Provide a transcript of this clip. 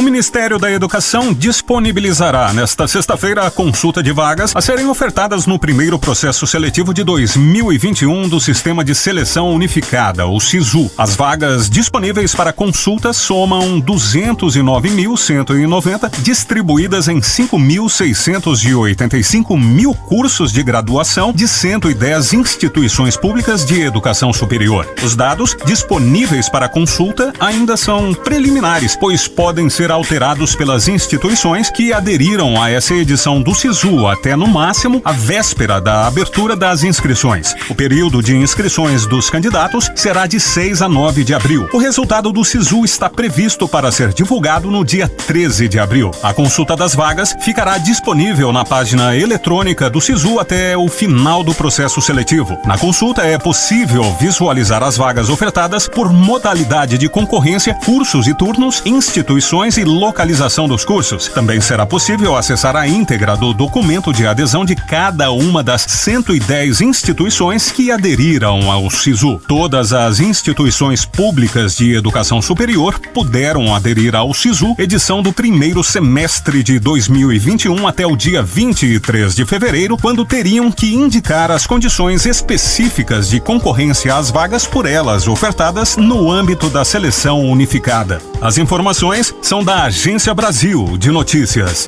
O Ministério da Educação disponibilizará nesta sexta-feira a consulta de vagas a serem ofertadas no primeiro processo seletivo de 2021 do Sistema de Seleção Unificada, o SISU. As vagas disponíveis para consulta somam 209.190, distribuídas em 5.685 mil cursos de graduação de 110 instituições públicas de educação superior. Os dados disponíveis para consulta ainda são preliminares, pois podem ser alterados pelas instituições que aderiram a essa edição do SISU até no máximo a véspera da abertura das inscrições. O período de inscrições dos candidatos será de 6 a 9 de abril. O resultado do SISU está previsto para ser divulgado no dia 13 de abril. A consulta das vagas ficará disponível na página eletrônica do SISU até o final do processo seletivo. Na consulta é possível visualizar as vagas ofertadas por modalidade de concorrência, cursos e turnos, instituições e localização dos cursos. Também será possível acessar a íntegra do documento de adesão de cada uma das 110 instituições que aderiram ao SISU. Todas as instituições públicas de educação superior puderam aderir ao SISU, edição do primeiro semestre de 2021 até o dia 23 de fevereiro, quando teriam que indicar as condições específicas de concorrência às vagas por elas ofertadas no âmbito da seleção unificada. As informações são da Agência Brasil de Notícias.